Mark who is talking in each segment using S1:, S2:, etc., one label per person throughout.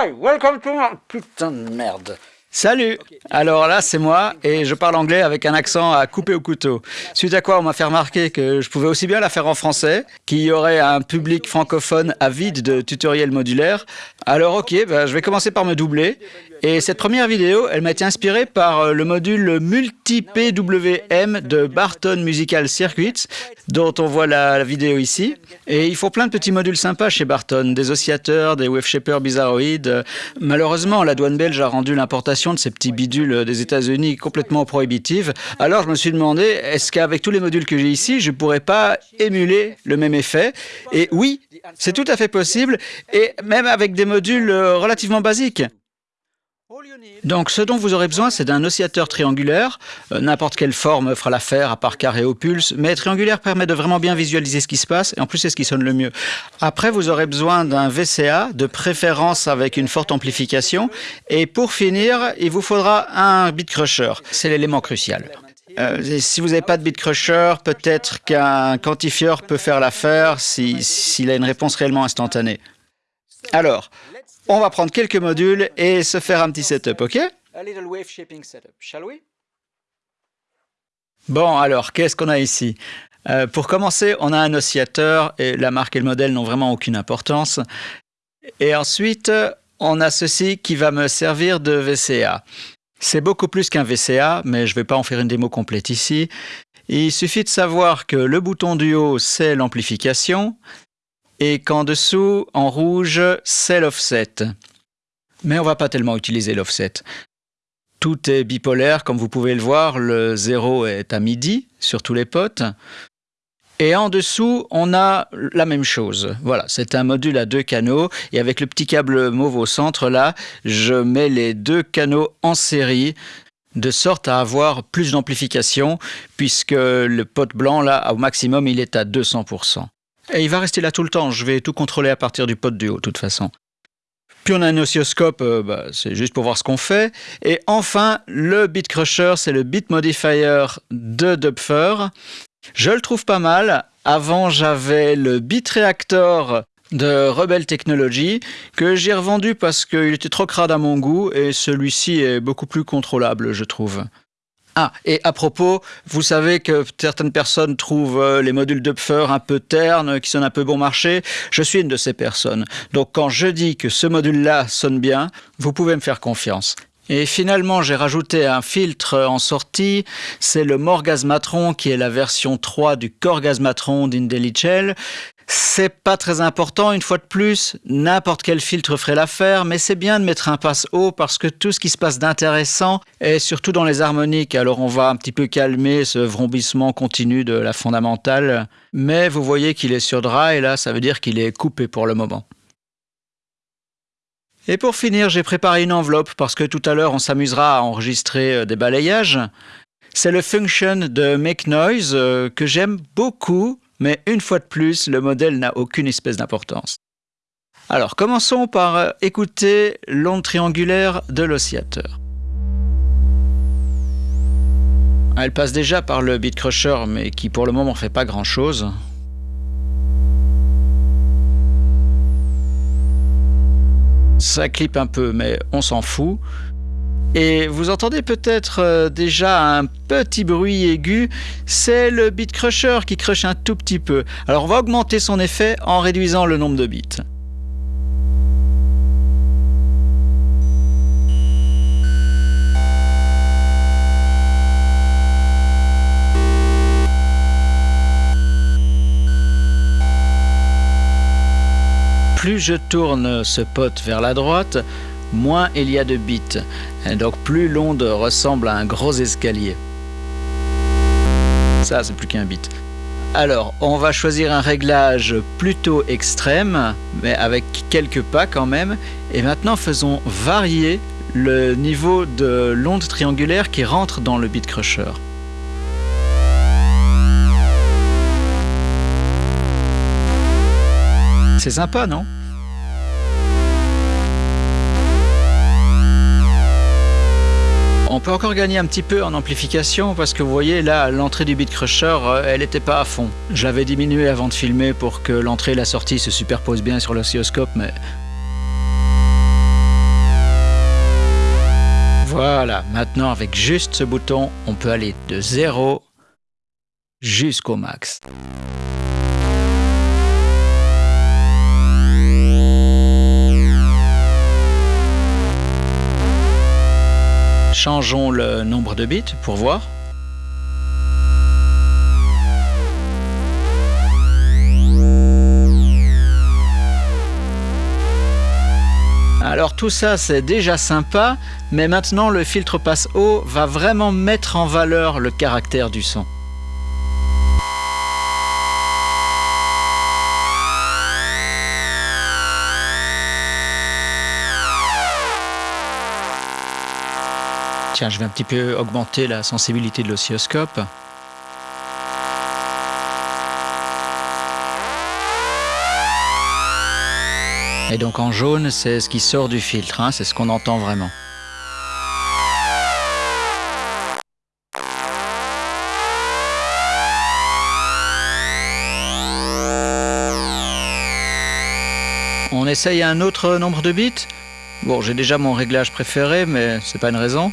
S1: Hi, welcome to. Putain de merde.
S2: Salut Alors là, c'est moi, et je parle anglais avec un accent à couper au couteau. Suite à quoi, on m'a fait remarquer que je pouvais aussi bien la faire en français, qu'il y aurait un public francophone avide de tutoriels modulaires. Alors ok, bah, je vais commencer par me doubler. Et cette première vidéo, elle m'a été inspirée par euh, le module multi-PWM de Barton Musical Circuits, dont on voit la, vidéo ici. Et ils font plein de petits modules sympas chez Barton, des oscillateurs, des wave shapers bizarroïdes. Malheureusement, la douane belge a rendu l'importation de ces petits bidules des États-Unis complètement prohibitive. Alors je me suis demandé, est-ce qu'avec tous les modules que j'ai ici, je pourrais pas émuler le même effet? Et oui, c'est tout à fait possible, et même avec des euh, relativement basiques. Donc ce dont vous aurez besoin, c'est d'un oscillateur triangulaire. Euh, n'importe quelle forme fera l'affaire, à part carré ou pulse, mais triangulaire permet de vraiment bien visualiser ce qui se passe, et en plus c'est ce qui sonne le mieux. Après, vous aurez besoin d'un VCA, de préférence avec une forte amplification, et pour finir, il vous faudra un bit crusher. C'est l'élément crucial. Euh, si vous n'avez pas de bit crusher, peut-être qu'un quantifieur peut faire l'affaire s'il a une réponse réellement instantanée. Alors, on va prendre quelques modules et se faire un petit setup, ok Bon, alors, qu'est-ce qu'on a ici? Euh, Pour commencer, on a un oscillateur, et la marque et le modèle n'ont vraiment aucune importance. Et ensuite, on a ceci qui va me servir de VCA. C'est beaucoup plus qu'un VCA, mais je ne vais pas en faire une démo complète ici. Il suffit de savoir que le bouton du haut, c'est l'amplification, et qu'en dessous, en rouge, c'est l'offset. Mais on va pas tellement utiliser l'offset. Tout est bipolaire, comme vous pouvez le voir, le 0 est à midi sur tous les potes. Et en dessous, on a la même chose. Voilà, c'est un module à deux canaux. Et avec le petit câble mauve au centre, là, je mets les deux canaux en série de sorte à avoir plus d'amplification, puisque le pot blanc, là, au maximum, il est à 200%. Et il va rester là tout le temps. Je vais tout contrôler à partir du pot du haut, de toute façon. Puis on a un oscilloscope, euh, bah, c'est juste pour voir ce qu'on fait. Et enfin, le Bit Crusher, c'est le Bit Modifier de Dupfer. Je le trouve pas mal. Avant, j'avais le Bit Reactor de Rebel Technology que j'ai revendu parce qu'il était trop crade à mon goût et celui-ci est beaucoup plus contrôlable, je trouve. Ah, et à propos, vous savez que certaines personnes trouvent euh, les modules d'Upfer un peu ternes, qui sonnent un peu bon marché. Je suis une de ces personnes. Donc quand je dis que ce module-là sonne bien, vous pouvez me faire confiance. Et finalement, j'ai rajouté un filtre en sortie, c'est le Morgasmatron qui est la version 3 du Corgasmatron d'Indellichel. C'est pas très important, une fois de plus, n'importe quel filtre ferait l'affaire, mais c'est bien de mettre un passe haut parce que tout ce qui se passe d'intéressant est surtout dans les harmoniques, alors on va un petit peu calmer ce vrombissement continu de la fondamentale, mais vous voyez qu'il est sur dry, et là ça veut dire qu'il est coupé pour le moment. Et pour finir, j'ai préparé une enveloppe parce que tout à l'heure on s'amusera à enregistrer euh, des balayages. C'est le Function de Make Noise euh, que j'aime beaucoup mais une fois de plus, le modèle n'a aucune espèce d'importance. Alors, commençons par euh, écouter l'onde triangulaire de l'oscillateur. Elle passe déjà par le beat crusher, mais qui pour le moment ne fait pas grand chose. Ça clip un peu, mais on s'en fout. Et vous entendez peut-être euh, déjà un petit bruit aigu, c'est le bit crusher qui crush un tout petit peu. Alors on va augmenter son effet en réduisant le nombre de bits. Plus je tourne ce pot vers la droite, moins il y a de bits, donc plus l'onde ressemble à un gros escalier. Ça, c'est plus qu'un bit. Alors, on va choisir un réglage plutôt extrême, mais avec quelques pas quand même. Et maintenant, faisons varier le niveau de l'onde triangulaire qui rentre dans le bit crusher. C'est sympa, non? on peut encore gagner un petit peu en amplification parce que vous voyez là l'entrée du Beat Crusher euh, elle n'était pas à fond. Je l'avais diminuée avant de filmer pour que l'entrée et la sortie se superposent bien sur l'oscilloscope mais... Voilà, maintenant avec juste ce bouton on peut aller de 0 jusqu'au max. Changeons le nombre de bits pour voir. Alors tout ça c'est déjà sympa, mais maintenant le filtre passe haut va vraiment mettre en valeur le caractère du son. Tiens, je vais un petit peu augmenter la sensibilité de l'oscilloscope. Et donc en jaune, c'est ce qui sort du filtre, hein, c'est ce qu'on entend vraiment. On essaye un autre nombre de bits? Bon, j'ai déjà mon réglage préféré, mais c'est pas une raison.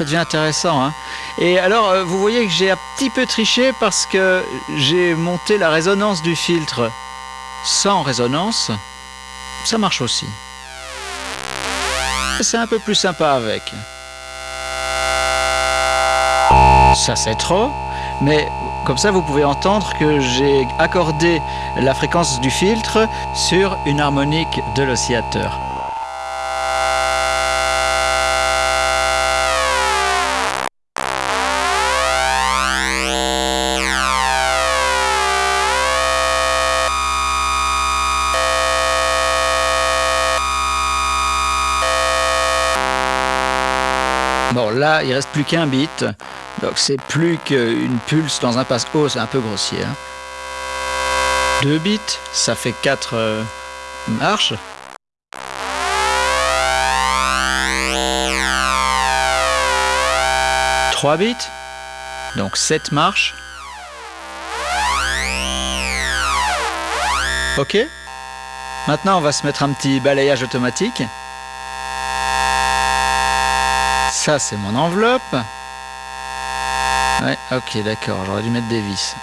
S2: Ça devient intéressant. Hein. Et alors, euh, vous voyez que j'ai un petit peu triché parce que j'ai monté la résonance du filtre sans résonance. Ça marche aussi. C'est un peu plus sympa avec. Ça c'est trop, mais comme ça vous pouvez entendre que j'ai accordé la fréquence du filtre sur une harmonique de l'oscillateur. Là, il reste plus qu'un bit. Donc, c'est plus qu'une pulse dans un passe haut, c'est un peu grossier. Hein. Deux bits, ça fait quatre euh, marches. Trois bits, donc sept marches. Ok Maintenant, on va se mettre un petit balayage automatique. Ça, c'est mon enveloppe. Ouais, ok, d'accord, j'aurais dû mettre des vis.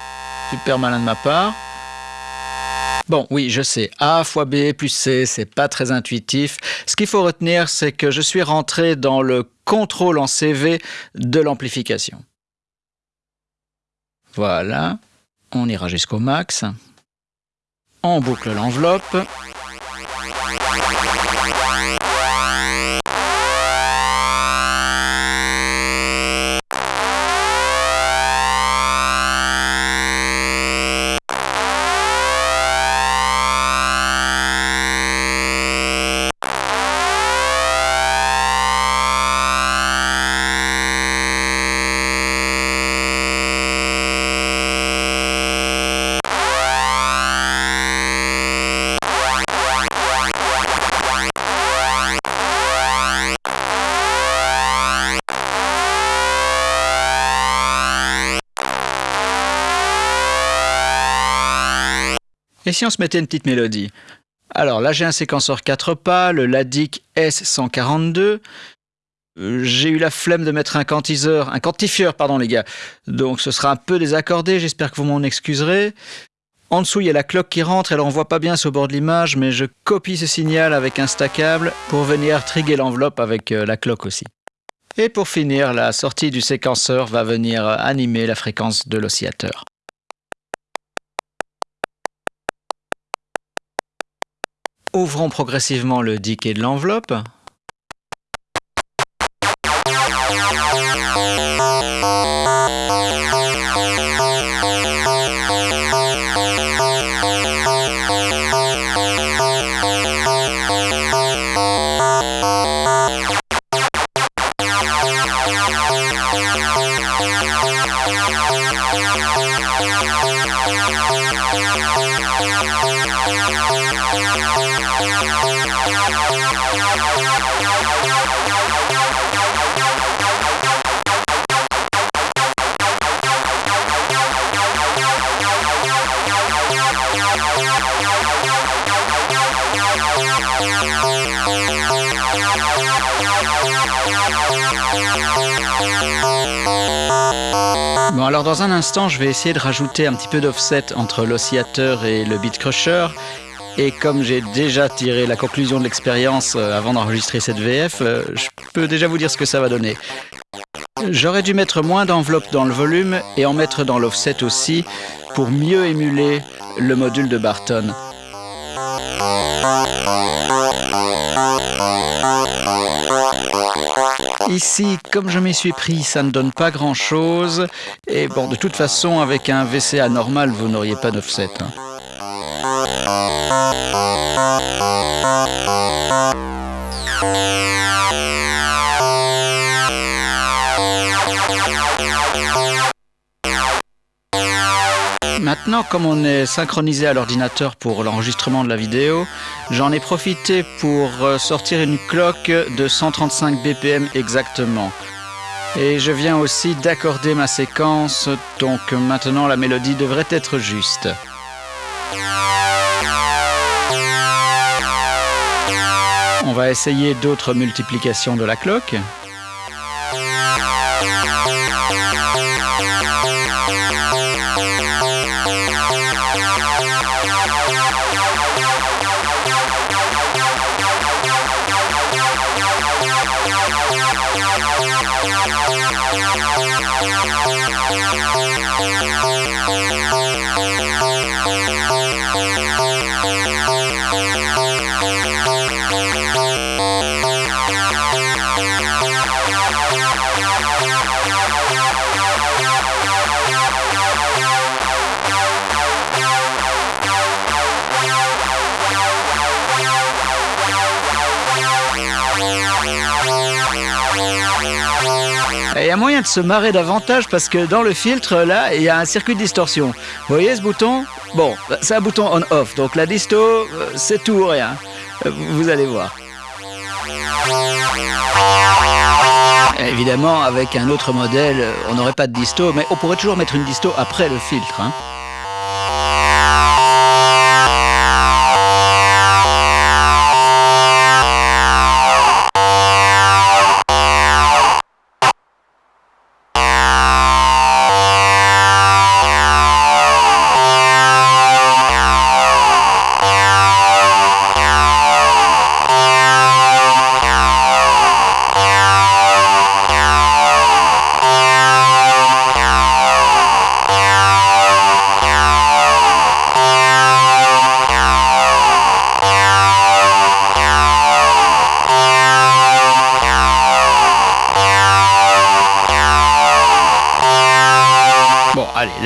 S2: Super malin de ma part. Bon, oui, je sais, A fois B plus C, c'est pas très intuitif. Ce qu'il faut retenir, c'est que je suis rentré dans le contrôle en CV de l'amplification. Voilà, on ira jusqu'au max. On boucle l'enveloppe. Et si on se mettait une petite mélodie? Alors là, j'ai un séquenceur 4 pas, le Ladic S142. J'ai eu la flemme de mettre un quantiseur, un quantifieur, pardon les gars. Donc ce sera un peu désaccordé, j'espère que vous m'en excuserez. En dessous, il y a la cloque qui rentre, alors on voit pas bien sur bord de l'image, mais je copie ce signal avec un stackable pour venir triguer l'enveloppe avec euh, la cloque aussi. Et pour finir, la sortie du séquenceur va venir animer la fréquence de l'oscillateur. Ouvrons progressivement le diquet de l'enveloppe. Dans un instant je vais essayer de rajouter un petit peu d'offset entre l'oscillateur et le beat crusher et comme j'ai déjà tiré la conclusion de l'expérience euh, avant d'enregistrer cette VF, euh, je peux déjà vous dire ce que ça va donner. J'aurais dû mettre moins d'enveloppe dans le volume et en mettre dans l'offset aussi pour mieux émuler le module de Barton. Ici, comme je m'y suis pris, ça ne donne pas grand chose. Et bon, de toute façon, avec un VCA normal, vous n'auriez pas d'offset. Hein. Maintenant, comme on est synchronisé à l'ordinateur pour l'enregistrement de la vidéo, j'en ai profité pour euh, sortir une cloque de 135 BPM exactement. Et je viens aussi d'accorder ma séquence, donc maintenant la mélodie devrait être juste. On va essayer d'autres multiplications de la cloque. Il y se marrer davantage parce que dans le filtre, là, il y a un circuit de distorsion. Vous voyez ce bouton? Bon, c'est un bouton on-off, donc la disto, euh, c'est tout ou rien. Euh, vous allez voir. Évidemment, avec un autre modèle, on n'aurait pas de disto, mais on pourrait toujours mettre une disto après le filtre. Hein.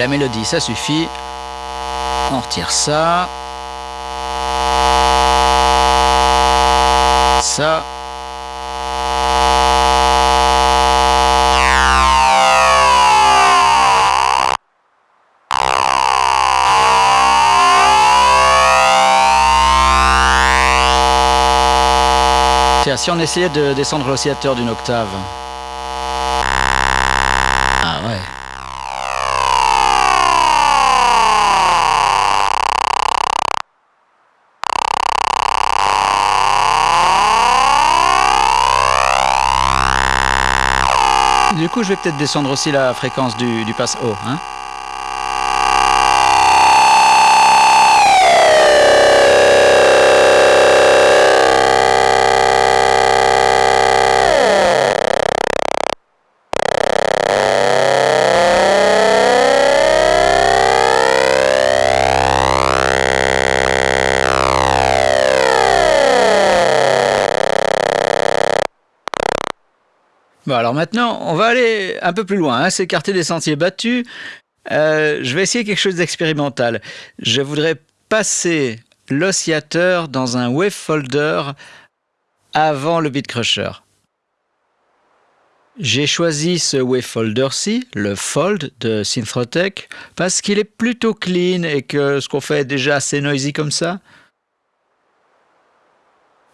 S2: La mélodie, ça suffit. On retire ça. Ça. Tiens, si on essayait de descendre l'oscillateur d'une octave. Du coup, je vais peut-être descendre aussi la fréquence du, du passe haut. Hein Alors maintenant, on va aller un peu plus loin, hein, s'écarter des sentiers battus. Euh, je vais essayer quelque chose d'expérimental. Je voudrais passer l'oscillateur dans un wave folder avant le beat crusher. J'ai choisi ce wave folder-ci, le Fold de Synthrotech, parce qu'il est plutôt clean et que ce qu'on fait est déjà assez noisy comme ça.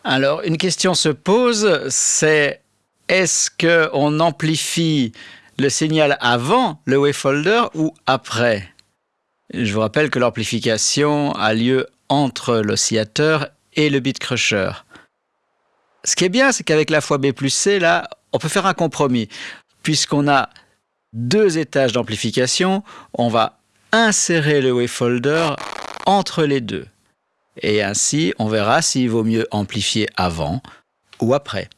S2: Alors, une question se pose, c'est est-ce qu'on amplifie le signal avant le wavefolder ou après? Je vous rappelle que l'amplification a lieu entre l'oscillateur et le beat crusher. Ce qui est bien, c'est qu'avec la fois B plus C, là, on peut faire un compromis. Puisqu'on a deux étages d'amplification, on va insérer le wavefolder entre les deux. Et ainsi, on verra s'il vaut mieux amplifier avant ou après.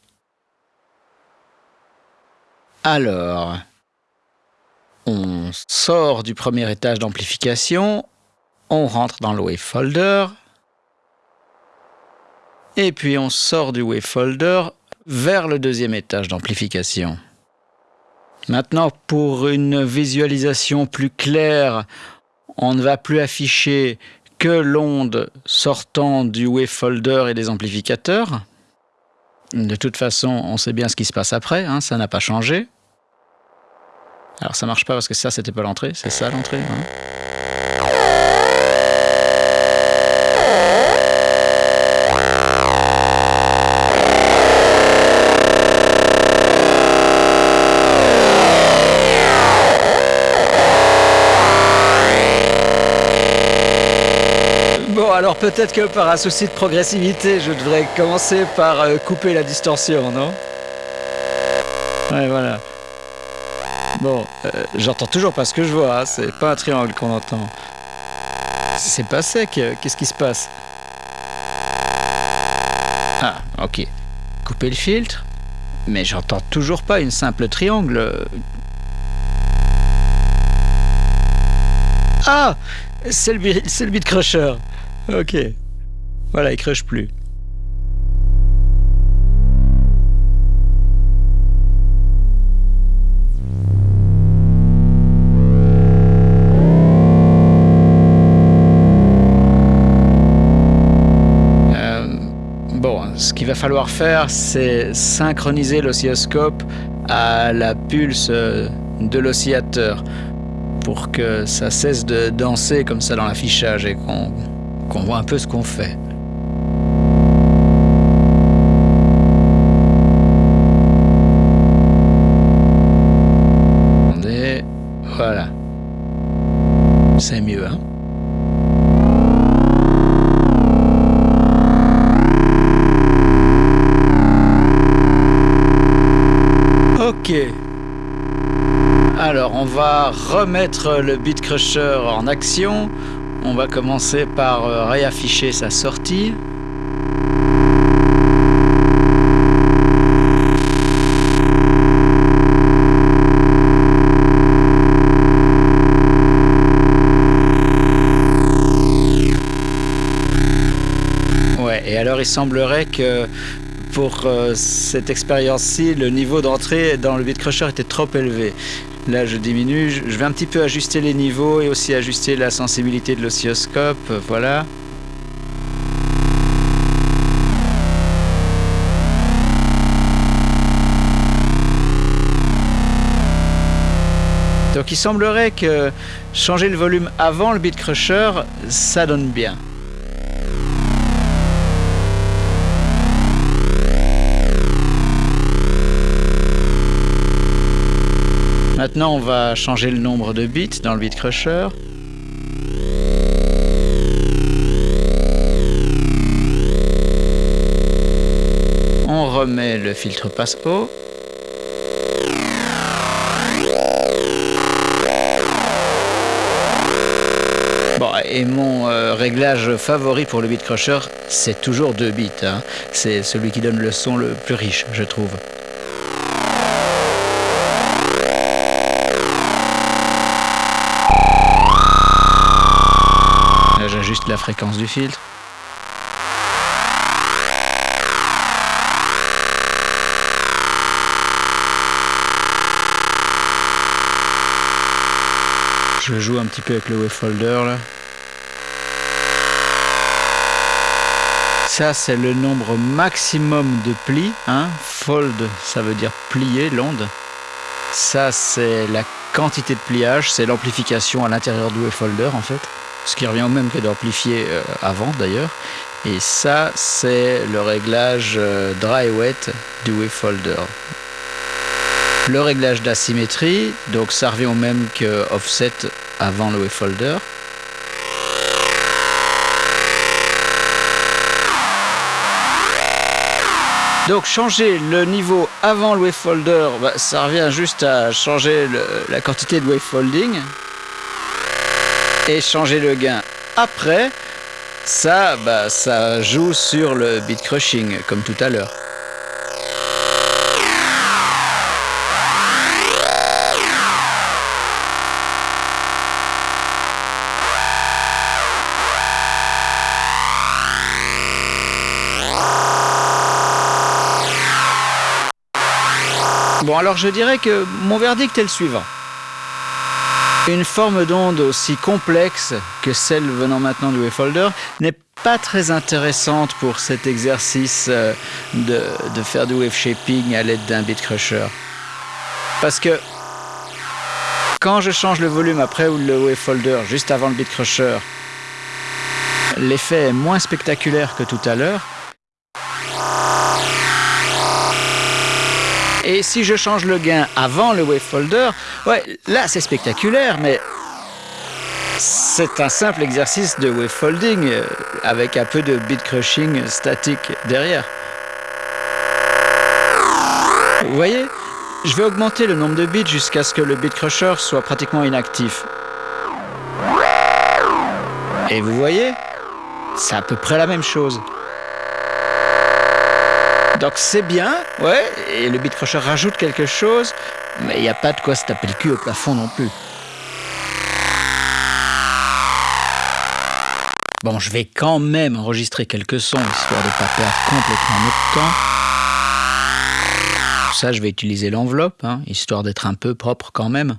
S2: Alors, on sort du premier étage d'amplification, on rentre dans le wavefolder, et puis on sort du wavefolder vers le deuxième étage d'amplification. Maintenant, pour une visualisation plus claire, on ne va plus afficher que l'onde sortant du wavefolder et des amplificateurs. De toute façon, on sait bien ce qui se passe après, hein, ça n'a pas changé. Alors ça marche pas parce que ça, c'était pas l'entrée, c'est ça l'entrée. Hein. Peut-être que par un souci de progressivité, je devrais commencer par euh, couper la distorsion, non? Ouais, voilà. Bon, euh, j'entends toujours pas ce que je vois, hein, c'est pas un triangle qu'on entend. C'est pas sec, euh, qu'est-ce qui se passe? Ah, ok. Couper le filtre? Mais j'entends toujours pas une simple triangle. Ah C'est le, le beat crusher Ok. Voilà, il crush plus. Euh, bon, ce qu'il va falloir faire, c'est synchroniser l'oscilloscope à la pulse euh, de l'oscillateur pour que ça cesse de danser comme ça dans l'affichage et qu'on qu'on voit un peu ce qu'on fait. Voilà. C'est mieux, hein Ok. Alors, on va remettre le Beat Crusher en action. On va commencer par euh, réafficher sa sortie. Ouais, et alors il semblerait que pour euh, cette expérience-ci, le niveau d'entrée dans le Bitcrusher était trop élevé. Là, je diminue. Je vais un petit peu ajuster les niveaux et aussi ajuster la sensibilité de l'oscilloscope. Voilà. Donc il semblerait que changer le volume avant le beat crusher, ça donne bien. Maintenant, on va changer le nombre de bits dans le bit crusher. On remet le filtre passe-haut. Bon, et mon euh, réglage favori pour le bit crusher, c'est toujours 2 bits. Hein. C'est celui qui donne le son le plus riche, je trouve. La fréquence du filtre. Je joue un petit peu avec le wavefolder là. Ça c'est le nombre maximum de plis. Hein. Fold ça veut dire plier l'onde. Ça c'est la quantité de pliage, c'est l'amplification à l'intérieur du wavefolder en fait ce qui revient au même que d'amplifier euh, avant d'ailleurs. Et ça, c'est le réglage euh, dry wet du wavefolder. Le réglage d'asymétrie, donc ça revient au même que offset avant le wavefolder. Donc changer le niveau avant le wavefolder, bah, ça revient juste à changer la quantité de wavefolding. Et changer le gain après, ça, bah, ça joue sur le bit crushing, comme tout à l'heure. Bon, alors je dirais que mon verdict est le suivant. Une forme d'onde aussi complexe que celle venant maintenant du wavefolder n'est pas très intéressante pour cet exercice euh, de, de faire du wave shaping à l'aide d'un bit crusher. Parce que quand je change le volume après ou le wavefolder juste avant le bit crusher, l'effet est moins spectaculaire que tout à l'heure. Et si je change le gain avant le wavefolder, ouais, là c'est spectaculaire, mais c'est un simple exercice de wavefolding euh, avec un peu de bit crushing statique derrière. Vous voyez Je vais augmenter le nombre de bits jusqu'à ce que le bit crusher soit pratiquement inactif. Et vous voyez C'est à peu près la même chose. Donc c'est bien, ouais, et le bit crusher rajoute quelque chose, mais il n'y a pas de quoi se taper le cul au plafond non plus. Bon, je vais quand même enregistrer quelques sons, histoire de ne pas perdre complètement notre temps. Pour ça, je vais utiliser l'enveloppe, hein, histoire d'être un peu propre quand même.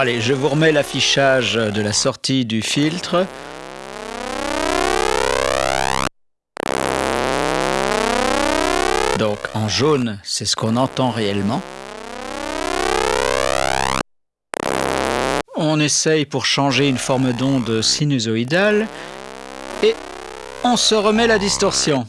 S2: Allez, je vous remets l'affichage de la sortie du filtre. Donc en jaune, c'est ce qu'on entend réellement. On essaye pour changer une forme d'onde sinusoïdale et on se remet la distorsion.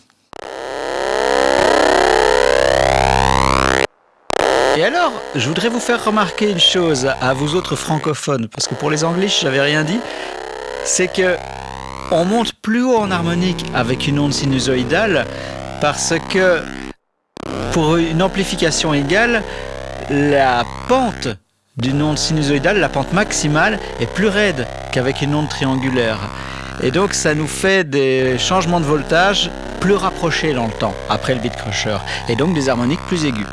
S2: Et alors, je voudrais vous faire remarquer une chose à vous autres francophones, parce que pour les anglais, j'avais rien dit, c'est que on monte plus haut en harmonique avec une onde sinusoïdale parce que pour une amplification égale, la pente d'une onde sinusoïdale, la pente maximale, est plus raide qu'avec une onde triangulaire. Et donc ça nous fait des changements de voltage plus rapprochés dans le temps, après le bit crusher, et donc des harmoniques plus aiguës.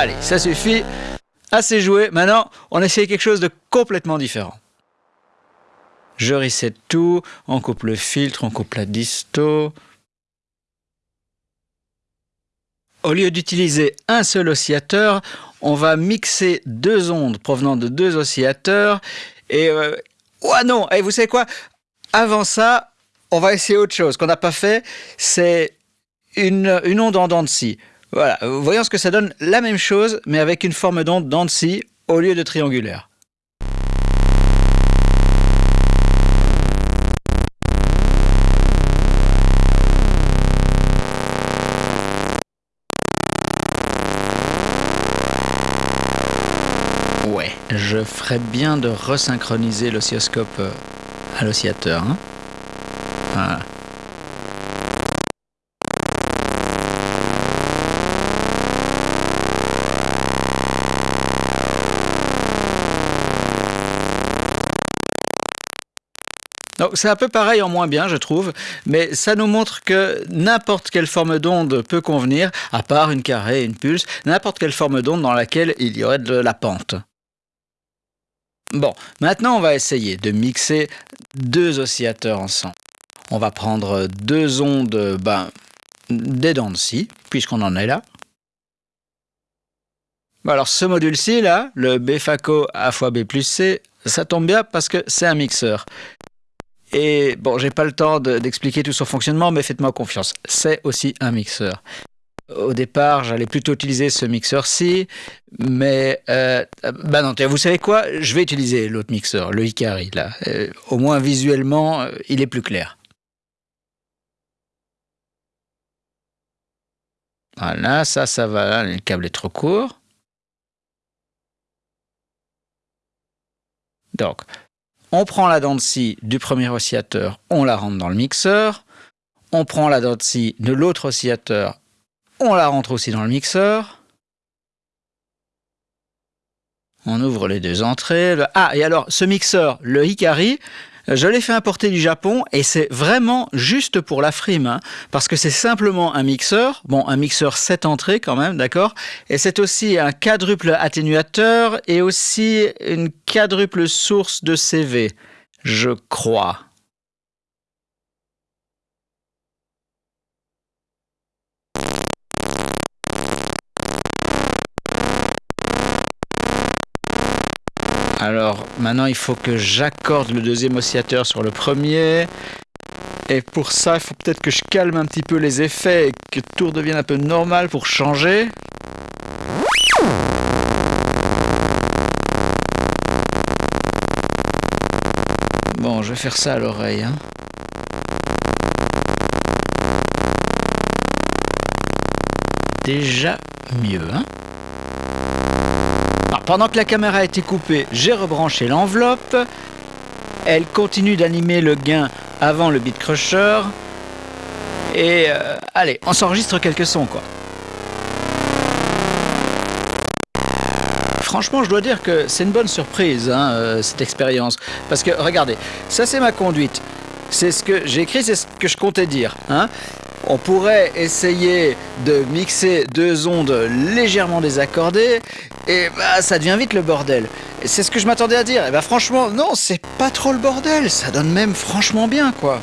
S2: Allez, ça suffit. Assez joué. Maintenant, on essaye quelque chose de complètement différent. Je reset tout, on coupe le filtre, on coupe la disto. Au lieu d'utiliser un seul oscillateur, on va mixer deux ondes provenant de deux oscillateurs. Et... Euh... Oh non Et vous savez quoi? Avant ça, on va essayer autre chose qu'on n'a pas fait, c'est une, une onde en dents de scie. Voilà, voyons ce que ça donne, la même chose, mais avec une forme d'onde scie au lieu de triangulaire. Ouais, je ferais bien de resynchroniser l'oscilloscope euh, à l'oscillateur. Hein. Donc c'est un peu pareil en moins bien, je trouve, mais ça nous montre que n'importe quelle forme d'onde peut convenir, à part une carrée, une pulse, n'importe quelle forme d'onde dans laquelle il y aurait de la pente. Bon, maintenant on va essayer de mixer deux oscillateurs ensemble. On va prendre deux ondes ben, des dents de scie, puisqu'on en est là. alors ce module-ci, là, le BFACO A fois B plus C, ça tombe bien parce que c'est un mixeur. Et bon, j'ai pas le temps d'expliquer tout son fonctionnement, mais faites-moi confiance, c'est aussi un mixeur. Au départ, j'allais plutôt utiliser ce mixeur-ci, mais euh, bah non, vous savez quoi? Je vais utiliser l'autre mixeur, le Hikari, là. Euh, au moins visuellement, euh, il est plus clair. Voilà, ça, ça va, le câble est trop court. Donc, on prend la dent de scie du premier oscillateur, on la rentre dans le mixeur. On prend la dent de scie de l'autre oscillateur, on la rentre aussi dans le mixeur. On ouvre les deux entrées. Ah, et alors, ce mixeur, le Hikari, je l'ai fait importer du Japon et c'est vraiment juste pour la frime, hein, parce que c'est simplement un mixeur, bon un mixeur 7 entrées quand même, d'accord Et c'est aussi un quadruple atténuateur et aussi une quadruple source de CV, je crois. Alors maintenant il faut que j'accorde le deuxième oscillateur sur le premier. Et pour ça, il faut peut-être que je calme un petit peu les effets et que tout redevienne un peu normal pour changer. Bon, je vais faire ça à l'oreille. Hein. Déjà mieux, hein pendant que la caméra a été coupée, j'ai rebranché l'enveloppe. Elle continue d'animer le gain avant le beat crusher. Et euh, allez, on s'enregistre quelques sons quoi. Franchement, je dois dire que c'est une bonne surprise, hein, euh, cette expérience. Parce que, regardez, ça c'est ma conduite. C'est ce que j'ai écrit, c'est ce que je comptais dire. Hein on pourrait essayer de mixer deux ondes légèrement désaccordées et bah, ça devient vite le bordel. C'est ce que je m'attendais à dire. Et bah franchement, non, c'est pas trop le bordel, ça donne même franchement bien quoi.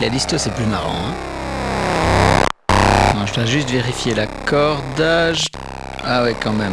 S2: La liste, c'est plus marrant. Hein. je dois juste vérifier l'accordage. Ah ouais, quand même.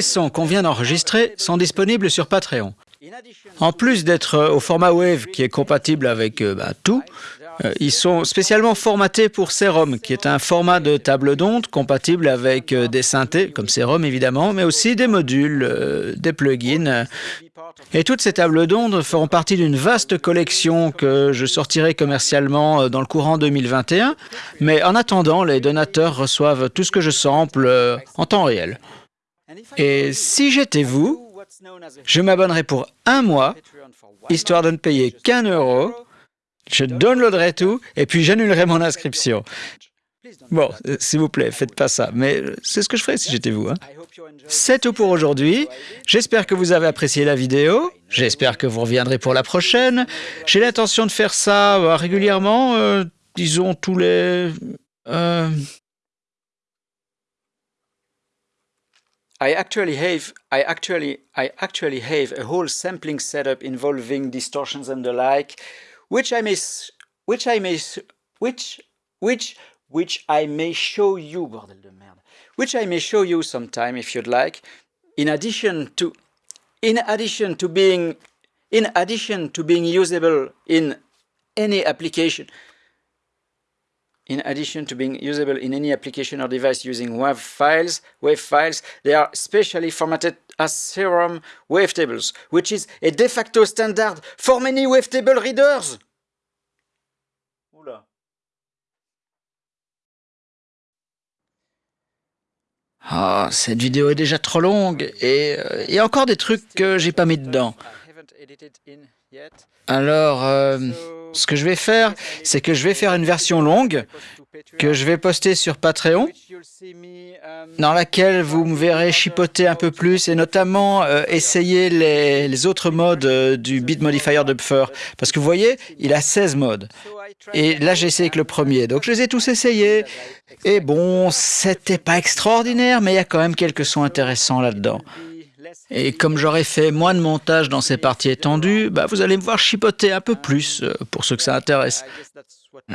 S2: Les sons qu'on vient d'enregistrer sont disponibles sur Patreon. En plus d'être euh, au format Wave qui est compatible avec euh, bah, tout, euh, ils sont spécialement formatés pour Serum, qui est un format de table d'onde compatible avec des synthés, comme Serum évidemment, mais aussi des modules, des plugins. Et toutes ces tables d'onde feront partie d'une vaste collection que je sortirai commercialement dans le courant 2021. Mais en attendant, les donateurs reçoivent tout ce que je sample en temps réel. Et si j'étais vous, je m'abonnerai pour un mois, histoire de ne payer qu'un euro. Je downloaderai tout et puis j'annulerai mon inscription. Bon, euh, s'il vous plaît, faites pas ça, mais euh, c'est ce que je ferais si j'étais vous. Hein. C'est tout pour aujourd'hui. J'espère que vous avez apprécié la vidéo. J'espère que vous reviendrez pour la prochaine. J'ai l'intention de faire ça euh, régulièrement, disons tous les...
S1: I actually have I actually I actually have a whole sampling setup involving distortions and the like, which I may which I may which which which I may show you bordel de merde, which I may show you sometime if you'd like. In addition to in addition to being in addition to being usable in any application in addition to being usable in any application or device using WAV files, WAV files, they are specially formatted as Serum wavetables, which is a de facto standard for many wavetable readers. Oula.
S2: Ah, cette vidéo est déjà trop longue et il y a encore des trucs que j'ai pas mis dedans. Alors, euh, ce que je vais faire, c'est que je vais faire une version longue que je vais poster sur Patreon, dans laquelle vous me verrez chipoter un peu plus et notamment euh, essayer les, autres modes euh, du Beat Modifier de Buffer. Parce que vous voyez, il a 16 modes. Et là, j'ai essayé avec le premier. Donc, je les ai tous essayés. Et bon, c'était pas extraordinaire, mais il y a quand même quelques sons intéressants là-dedans. Et comme j'aurais fait moins de montage dans ces parties étendues, bah vous allez me voir chipoter un peu plus, euh, pour ceux que ça intéresse.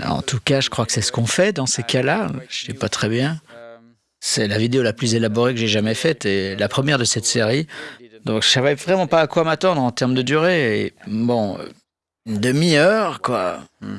S2: En tout cas, je crois que c'est ce qu'on fait dans ces cas-là. Je sais pas très bien. C'est la vidéo la plus élaborée que j'ai jamais faite et la première de cette série. Donc je savais vraiment pas à quoi m'attendre en termes de durée. Et bon, une demi-heure, quoi. Hmm.